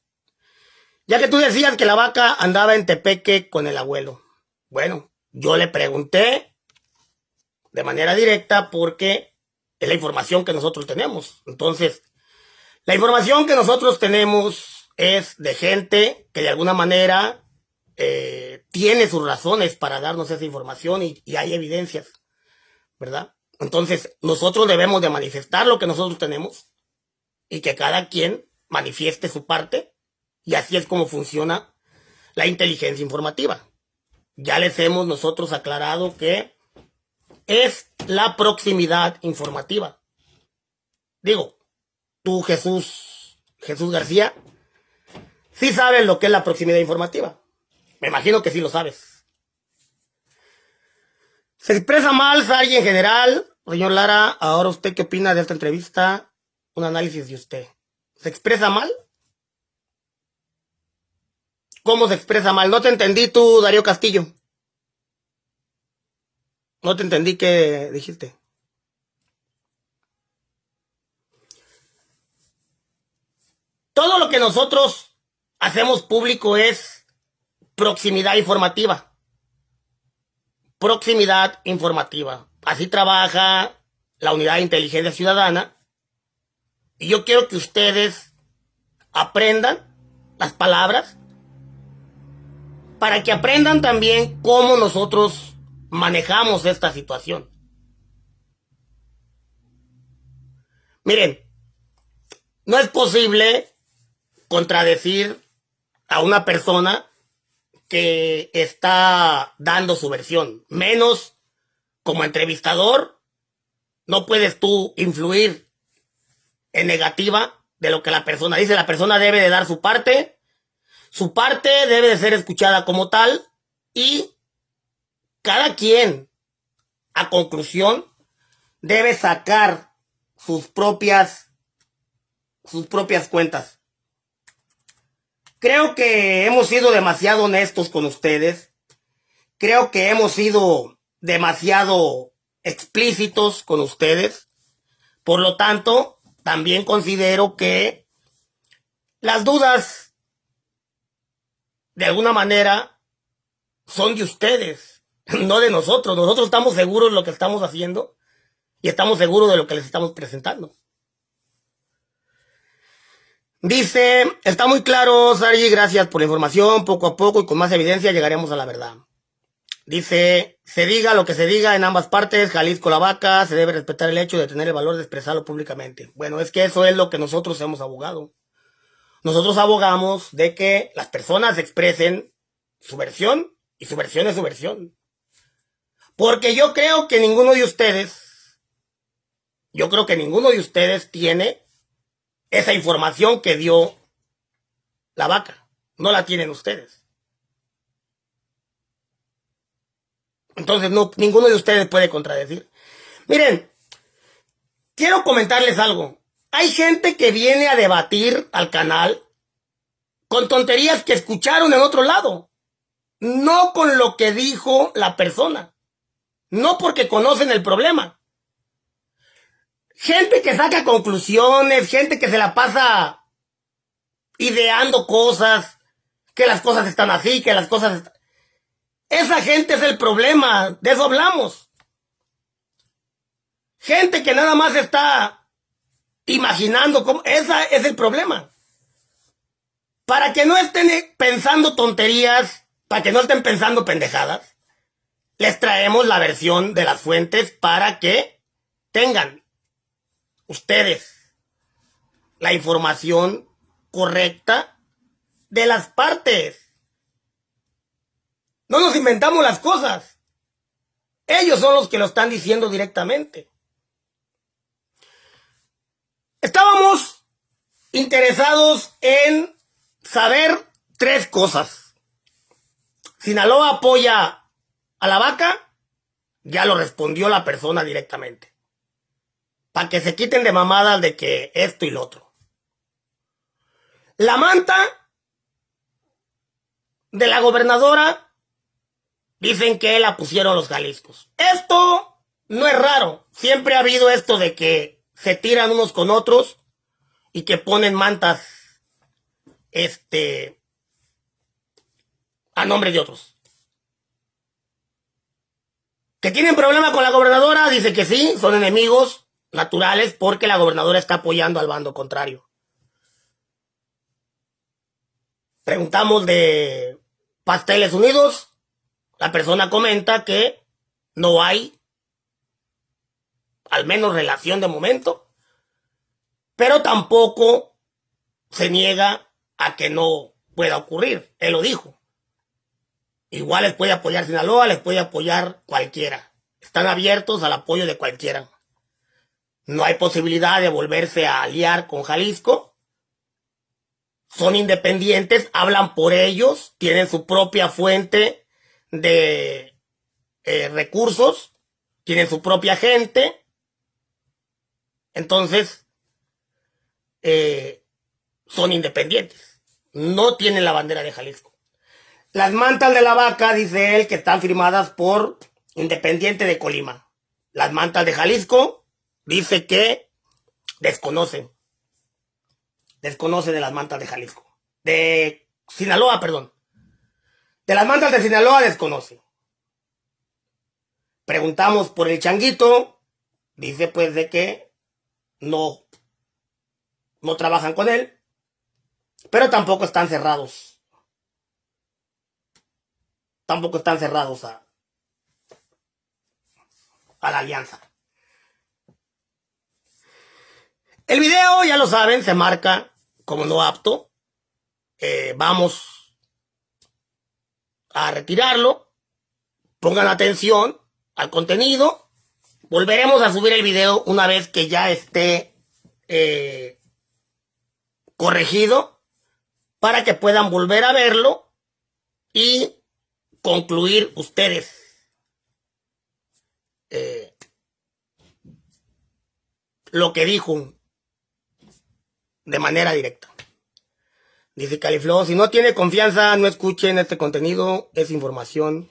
Ya que tú decías que la vaca andaba en Tepeque con el abuelo. Bueno, yo le pregunté de manera directa porque es la información que nosotros tenemos. Entonces, la información que nosotros tenemos es de gente que de alguna manera eh, tiene sus razones para darnos esa información y, y hay evidencias, ¿verdad? Entonces, nosotros debemos de manifestar lo que nosotros tenemos y que cada quien manifieste su parte y así es como funciona la inteligencia informativa ya les hemos nosotros aclarado que es la proximidad informativa. Digo, tú Jesús, Jesús García, sí sabes lo que es la proximidad informativa. Me imagino que sí lo sabes. Se expresa mal Sari en general. Señor Lara, ahora usted qué opina de esta entrevista? Un análisis de usted. ¿Se expresa mal? ¿Cómo se expresa mal? No te entendí tú, Darío Castillo. No te entendí qué dijiste. Todo lo que nosotros hacemos público es proximidad informativa. Proximidad informativa. Así trabaja la unidad de inteligencia ciudadana. Y yo quiero que ustedes aprendan las palabras para que aprendan también cómo nosotros manejamos esta situación. Miren, no es posible contradecir a una persona que está dando su versión, menos como entrevistador, no puedes tú influir en negativa de lo que la persona dice. La persona debe de dar su parte su parte debe de ser escuchada como tal y cada quien, a conclusión, debe sacar sus propias, sus propias cuentas. Creo que hemos sido demasiado honestos con ustedes. Creo que hemos sido demasiado explícitos con ustedes. Por lo tanto, también considero que las dudas de alguna manera, son de ustedes, no de nosotros. Nosotros estamos seguros de lo que estamos haciendo y estamos seguros de lo que les estamos presentando. Dice, está muy claro, Sari, gracias por la información. Poco a poco y con más evidencia llegaremos a la verdad. Dice, se diga lo que se diga en ambas partes, Jalisco la vaca, se debe respetar el hecho de tener el valor de expresarlo públicamente. Bueno, es que eso es lo que nosotros hemos abogado. nosotros abogamos de que las personas expresen su versión y su versión es su versión. Porque yo creo que ninguno de ustedes, yo creo que ninguno de ustedes tiene esa información que dio la vaca. No la tienen ustedes. Entonces, no, ninguno de ustedes puede contradecir. Miren, quiero comentarles algo. Hay gente que viene a debatir al canal con tonterías que escucharon en otro lado. No con lo que dijo la persona. No porque conocen el problema. Gente que saca conclusiones, gente que se la pasa ideando cosas, que las cosas están así, que las cosas... Esa gente es el problema, de eso hablamos. Gente que nada más está imaginando cómo... Esa es el problema. Para que no estén pensando tonterías, para que no estén pensando pendejadas, les traemos la versión de las fuentes para que tengan ustedes la información correcta de las partes. No nos inventamos las cosas. Ellos son los que lo están diciendo directamente. Estábamos interesados en saber tres cosas. Sinaloa apoya a la vaca ya lo respondió la persona directamente. Para que se quiten de mamadas de que esto y lo otro. La manta de la gobernadora dicen que la pusieron los Jaliscos. Esto no es raro. Siempre ha habido esto de que se tiran unos con otros y que ponen mantas este a nombre de otros. ¿Que tienen problema con la gobernadora? Dice que sí, son enemigos naturales porque la gobernadora está apoyando al bando contrario. Preguntamos de Pasteles Unidos. La persona comenta que no hay, al menos relación de momento, pero tampoco se niega a que no pueda ocurrir. Él lo dijo. Igual les puede apoyar Sinaloa, les puede apoyar cualquiera. Están abiertos al apoyo de cualquiera. No hay posibilidad de volverse a aliar con Jalisco. Son independientes, hablan por ellos, tienen su propia fuente de eh, recursos, tienen su propia gente. Entonces, eh, son independientes. No tienen la bandera de Jalisco. Las mantas de la vaca, dice él, que están firmadas por Independiente de Colima. Las mantas de Jalisco, dice que desconoce. Desconoce de las mantas de Jalisco. De Sinaloa, perdón. De las mantas de Sinaloa desconoce. Preguntamos por el changuito. Dice pues de que no, no trabajan con él. Pero tampoco están cerrados tampoco están cerrados a, a la alianza. El video, ya lo saben, se marca como no apto. Eh, vamos a retirarlo. Pongan atención al contenido. Volveremos a subir el video una vez que ya esté eh, corregido para que puedan volver a verlo y concluir ustedes eh, lo que dijo de manera directa. Dice Califlo, si no tiene confianza, no escuchen este contenido, es información.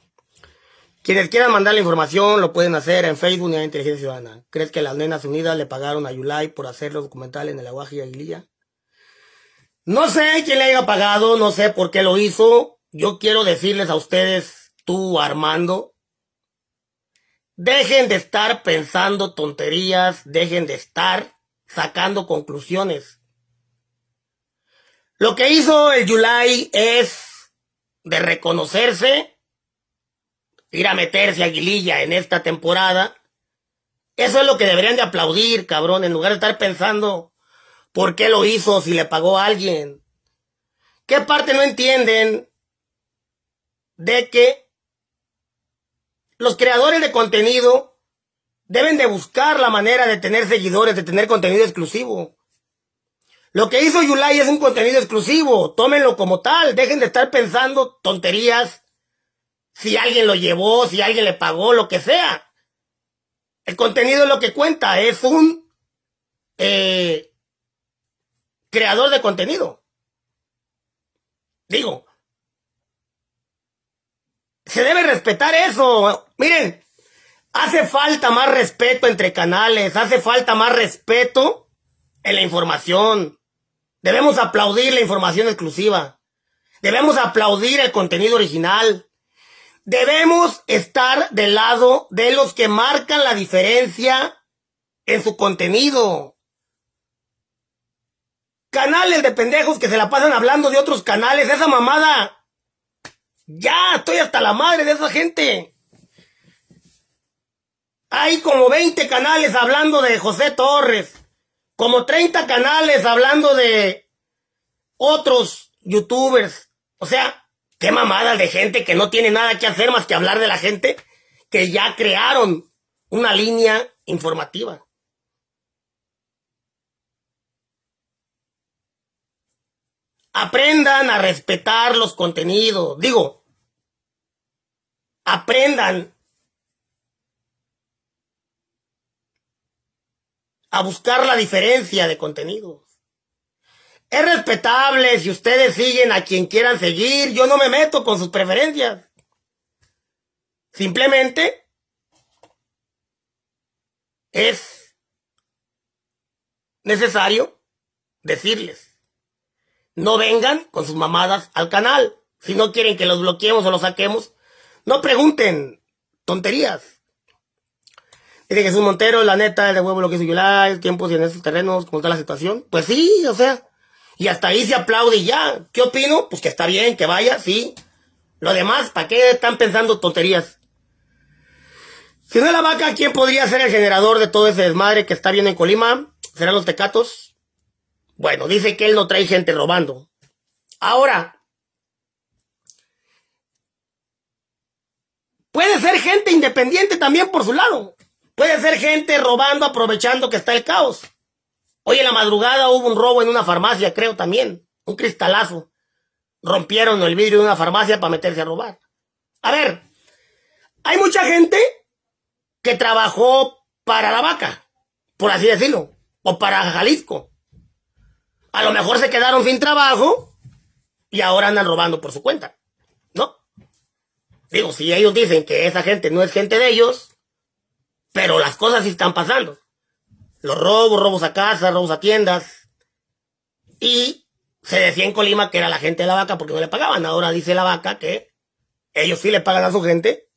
Quienes quieran mandar la información lo pueden hacer en Facebook y en Inteligencia Ciudadana. ¿Crees que las Nenas Unidas le pagaron a Yulai por hacer los documentales en el Aguaje y Aguililla? No sé quién le haya pagado, no sé por qué lo hizo yo quiero decirles a ustedes, tú Armando, dejen de estar pensando tonterías, dejen de estar sacando conclusiones. Lo que hizo el Yulai es de reconocerse, ir a meterse a Aguililla en esta temporada. Eso es lo que deberían de aplaudir, cabrón, en lugar de estar pensando por qué lo hizo, si le pagó a alguien. ¿Qué parte no entienden de que los creadores de contenido deben de buscar la manera de tener seguidores, de tener contenido exclusivo? Lo que hizo Yulai es un contenido exclusivo, tómenlo como tal, dejen de estar pensando tonterías, si alguien lo llevó, si alguien le pagó, lo que sea. El contenido es lo que cuenta, es un eh, creador de contenido. Digo, se debe respetar eso. Miren, hace falta más respeto entre canales, hace falta más respeto en la información. Debemos aplaudir la información exclusiva. Debemos aplaudir el contenido original. Debemos estar del lado de los que marcan la diferencia en su contenido. Canales de pendejos que se la pasan hablando de otros canales, esa mamada. Ya, estoy hasta la madre de esa gente. Hay como 20 canales hablando de José Torres, como 30 canales hablando de otros youtubers. O sea, qué mamada de gente que no tiene nada que hacer más que hablar de la gente que ya crearon una línea informativa. Aprendan a respetar los contenidos. Digo, aprendan a buscar la diferencia de contenidos. Es respetable si ustedes siguen a quien quieran seguir. Yo no me meto con sus preferencias. Simplemente es necesario decirles, no vengan con sus mamadas al canal. Si no quieren que los bloqueemos o los saquemos, no pregunten tonterías. Dice Jesús Montero, la neta, de huevo lo que hizo Yulai, tiempos y en esos terrenos, ¿cómo está la situación? Pues sí, o sea, y hasta ahí se aplaude y ya. ¿Qué opino? Pues que está bien, que vaya, sí. Lo demás, ¿para qué están pensando tonterías? Si no es la vaca, ¿quién podría ser el generador de todo ese desmadre que está viendo en Colima? ¿Serán los tecatos? Bueno, dice que él no trae gente robando. Ahora, puede ser gente independiente también por su lado. Puede ser gente robando, aprovechando que está el caos. Hoy en la madrugada hubo un robo en una farmacia, creo también. Un cristalazo. Rompieron el vidrio de una farmacia para meterse a robar. A ver, hay mucha gente que trabajó para la vaca, por así decirlo, o para Jalisco. A lo mejor se quedaron sin trabajo y ahora andan robando por su cuenta, ¿no? Digo, si ellos dicen que esa gente no es gente de ellos, pero las cosas sí están pasando los robos, robos a casa, robos a tiendas. Y se decía en Colima que era la gente de la vaca porque no le pagaban. Ahora dice la vaca que ellos sí le pagan a su gente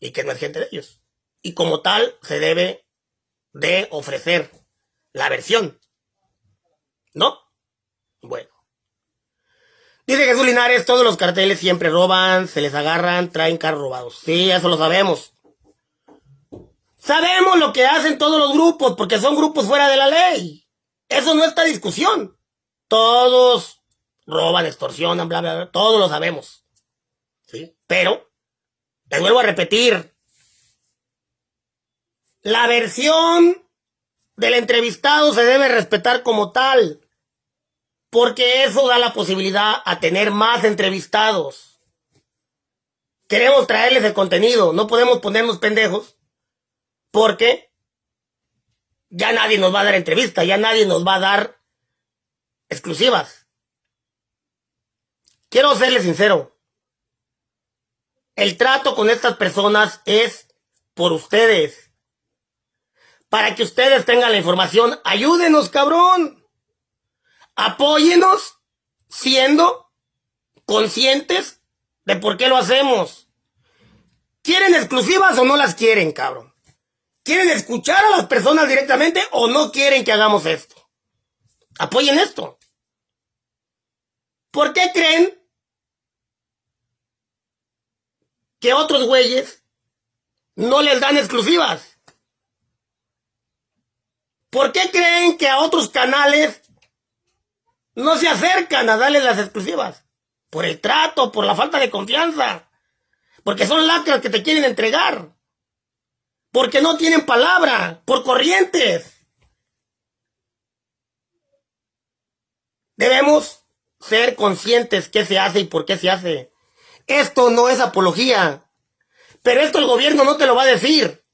y que no es gente de ellos. Y como tal se debe de ofrecer la versión. ¿No? Bueno. Dice Jesús Linares, todos los carteles siempre roban, se les agarran, traen carros robados. Sí, eso lo sabemos. Sabemos lo que hacen todos los grupos, porque son grupos fuera de la ley. Eso no está discusión. Todos roban, extorsionan, bla, bla, bla. Todos lo sabemos. ¿Sí? Pero, les vuelvo a repetir. La versión del entrevistado se debe respetar como tal. Porque eso da la posibilidad a tener más entrevistados. Queremos traerles el contenido. No podemos ponernos pendejos porque ya nadie nos va a dar entrevista, ya nadie nos va a dar exclusivas. Quiero serles sincero. El trato con estas personas es por ustedes. Para que ustedes tengan la información, ayúdenos, cabrón. Apóyenos siendo conscientes de por qué lo hacemos. ¿Quieren exclusivas o no las quieren, cabrón? ¿Quieren escuchar a las personas directamente o no quieren que hagamos esto? Apoyen esto. ¿Por qué creen que otros güeyes no les dan exclusivas? ¿Por qué creen que a otros canales no se acercan a darles las exclusivas? por el trato, por la falta de confianza, porque son lacras que te quieren entregar, porque no tienen palabra, por corrientes. Debemos ser conscientes qué se hace y por qué se hace. Esto no es apología, pero esto el gobierno no te lo va a decir.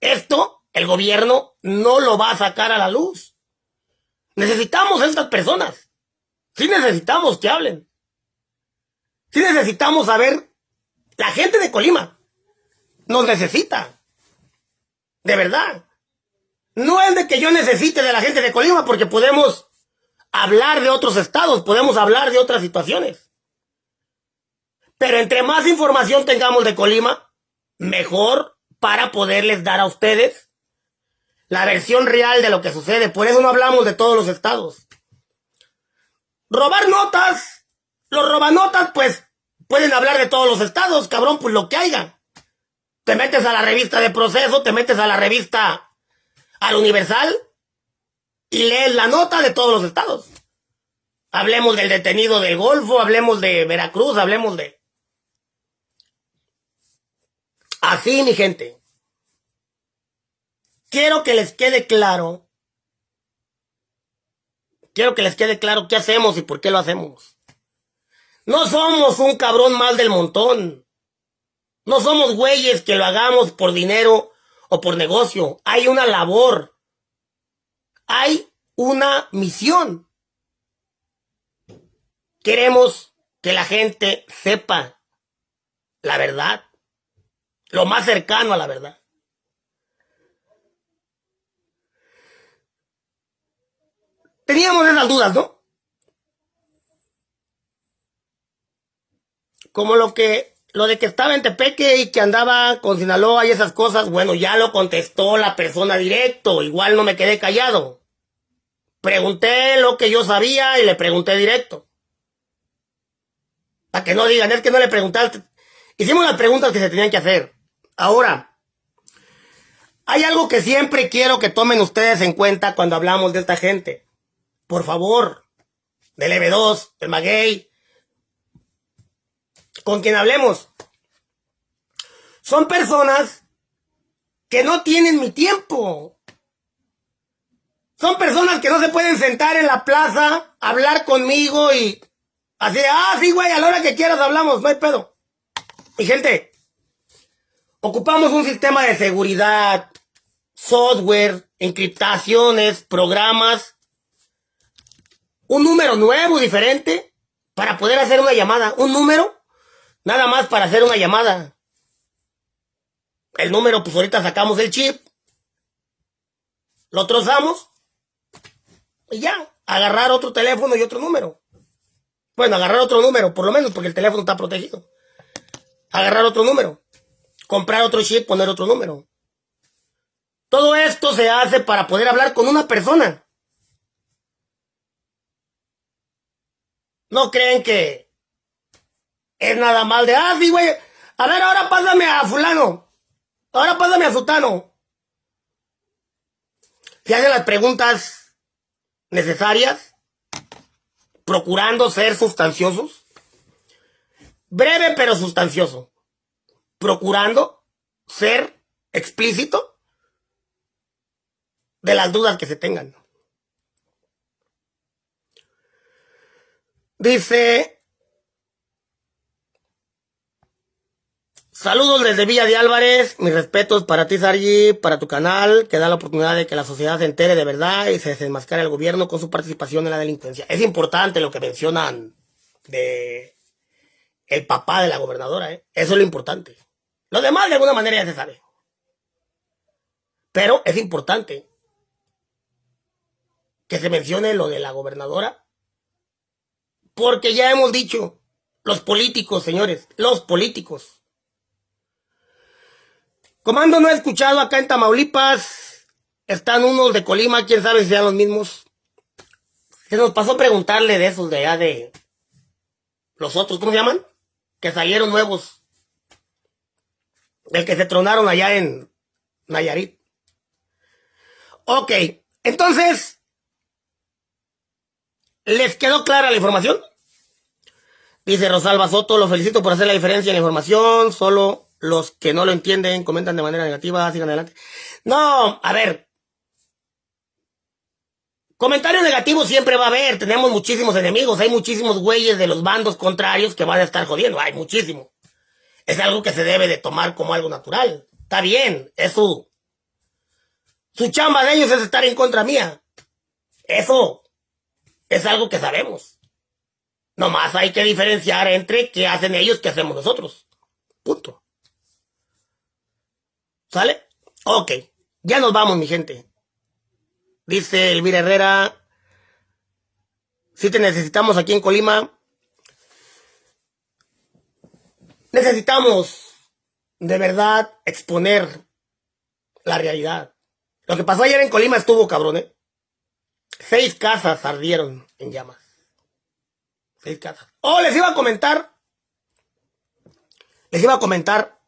Esto el gobierno no lo va a sacar a la luz. Necesitamos a estas personas. Sí necesitamos que hablen. Sí necesitamos saber. La gente de Colima nos necesita. De verdad. No es de que yo necesite de la gente de Colima porque podemos hablar de otros estados, podemos hablar de otras situaciones. Pero entre más información tengamos de Colima, mejor para poderles dar a ustedes la versión real de lo que sucede. Por eso no hablamos de todos los estados. Robar notas. Los robanotas, pues, pueden hablar de todos los estados, cabrón, pues lo que haya. Te metes a la revista de proceso, te metes a la revista al Universal y lees la nota de todos los estados. Hablemos del detenido del Golfo, hablemos de Veracruz, hablemos de... Así, mi gente. Quiero que les quede claro. Quiero que les quede claro qué hacemos y por qué lo hacemos. No somos un cabrón mal del montón. No somos güeyes que lo hagamos por dinero o por negocio. Hay una labor. Hay una misión. Queremos que la gente sepa la verdad. Lo más cercano a la verdad. Teníamos esas dudas, ¿no? Como lo que, lo de que estaba en Tepeque y que andaba con Sinaloa y esas cosas, bueno, ya lo contestó la persona directo, igual no me quedé callado. Pregunté lo que yo sabía y le pregunté directo. Para que no digan, es que no le preguntaste. Hicimos las preguntas que se tenían que hacer. Ahora, hay algo que siempre quiero que tomen ustedes en cuenta cuando hablamos de esta gente. Por favor, del EB2, del Maguey, con quien hablemos. Son personas que no tienen mi tiempo. Son personas que no se pueden sentar en la plaza, hablar conmigo y así, ah, sí, güey, a la hora que quieras hablamos, no hay pedo. Mi gente, ocupamos un sistema de seguridad, software, encriptaciones, programas un número nuevo, diferente, para poder hacer una llamada. Un número, nada más para hacer una llamada. El número, pues ahorita sacamos el chip, lo trozamos y ya, agarrar otro teléfono y otro número. Bueno, agarrar otro número, por lo menos, porque el teléfono está protegido. Agarrar otro número, comprar otro chip, poner otro número. Todo esto se hace para poder hablar con una persona. No creen que es nada mal de, ah, sí, güey. A ver, ahora pásame a fulano. Ahora pásame a sutano. Se hacen las preguntas necesarias, procurando ser sustanciosos. Breve pero sustancioso. Procurando ser explícito de las dudas que se tengan. Dice, saludos desde Villa de Álvarez, mis respetos para ti, Sargi, para tu canal, que da la oportunidad de que la sociedad se entere de verdad y se desenmascare el gobierno con su participación en la delincuencia. Es importante lo que mencionan de el papá de la gobernadora, ¿eh? eso es lo importante. Lo demás de alguna manera ya se sabe. Pero es importante que se mencione lo de la gobernadora porque ya hemos dicho, los políticos, señores, los políticos. Comando no he escuchado acá en Tamaulipas. Están unos de Colima, quién sabe si sean los mismos. Se nos pasó preguntarle de esos de allá de los otros, ¿cómo se llaman? Que salieron nuevos. Del que se tronaron allá en Nayarit. Ok, entonces, ¿Les quedó clara la información? Dice Rosalba Soto, lo felicito por hacer la diferencia en la información, solo los que no lo entienden comentan de manera negativa, sigan adelante. No, a ver. Comentarios negativos siempre va a haber, tenemos muchísimos enemigos, hay muchísimos güeyes de los bandos contrarios que van a estar jodiendo, hay muchísimo. Es algo que se debe de tomar como algo natural. Está bien, es su... Su chamba de ellos es estar en contra mía. Eso es algo que sabemos. Nomás hay que diferenciar entre qué hacen ellos qué hacemos nosotros. Punto. ¿Sale? Ok. Ya nos vamos, mi gente. Dice Elvira Herrera. Si te necesitamos aquí en Colima. Necesitamos de verdad exponer la realidad. Lo que pasó ayer en Colima estuvo cabrón, ¿eh? Seis casas ardieron en llamas. Seis casas. Oh, les iba a comentar. Les iba a comentar.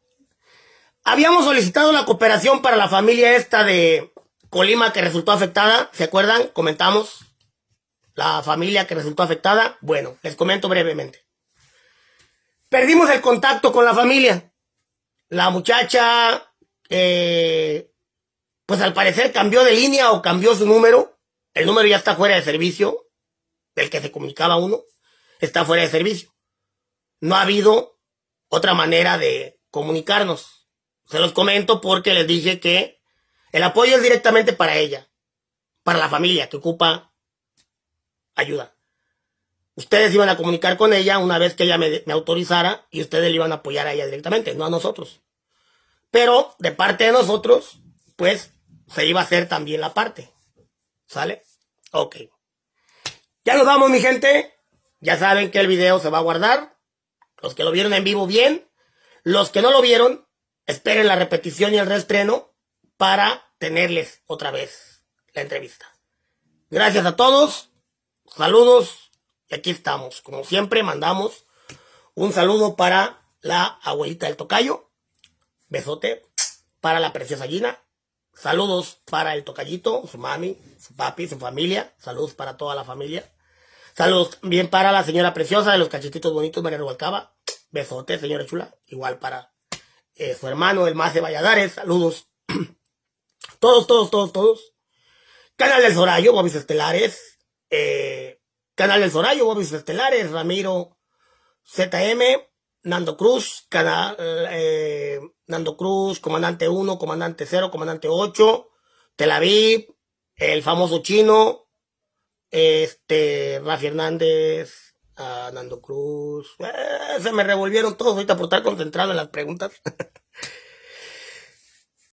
Habíamos solicitado la cooperación para la familia esta de Colima que resultó afectada. ¿Se acuerdan? Comentamos. La familia que resultó afectada. Bueno, les comento brevemente. Perdimos el contacto con la familia. La muchacha, eh, pues al parecer cambió de línea o cambió su número el número ya está fuera de servicio, del que se comunicaba uno, está fuera de servicio. No ha habido otra manera de comunicarnos. Se los comento porque les dije que el apoyo es directamente para ella, para la familia que ocupa ayuda. Ustedes iban a comunicar con ella una vez que ella me, autorizara y ustedes le iban a apoyar a ella directamente, no a nosotros. Pero de parte de nosotros, pues se iba a hacer también la parte. ¿Sale? Ok. Ya nos vamos, mi gente. Ya saben que el video se va a guardar. Los que lo vieron en vivo, bien. Los que no lo vieron, esperen la repetición y el reestreno para tenerles otra vez la entrevista. Gracias a todos. Saludos. Y aquí estamos. Como siempre, mandamos un saludo para la abuelita del tocayo. Besote para la preciosa Gina. Saludos para el tocallito, su mami, su papi, su familia. Saludos para toda la familia. Saludos bien para la señora preciosa de los cachetitos bonitos, María Rubalcaba. Besote, señora chula. Igual para eh, su hermano, el Mace Valladares. Saludos. todos, todos, todos, todos. Canal del Zorayo, Bobis Estelares. Eh, Canal del Zorayo, Bobis Estelares. Ramiro ZM. Nando Cruz, canal, eh, Nando Cruz, comandante 1, comandante 0, comandante 8, Tel Aviv, el famoso chino, este, Rafi Hernández, Nando Cruz, eh, se me revolvieron todos ahorita por estar concentrado en las preguntas.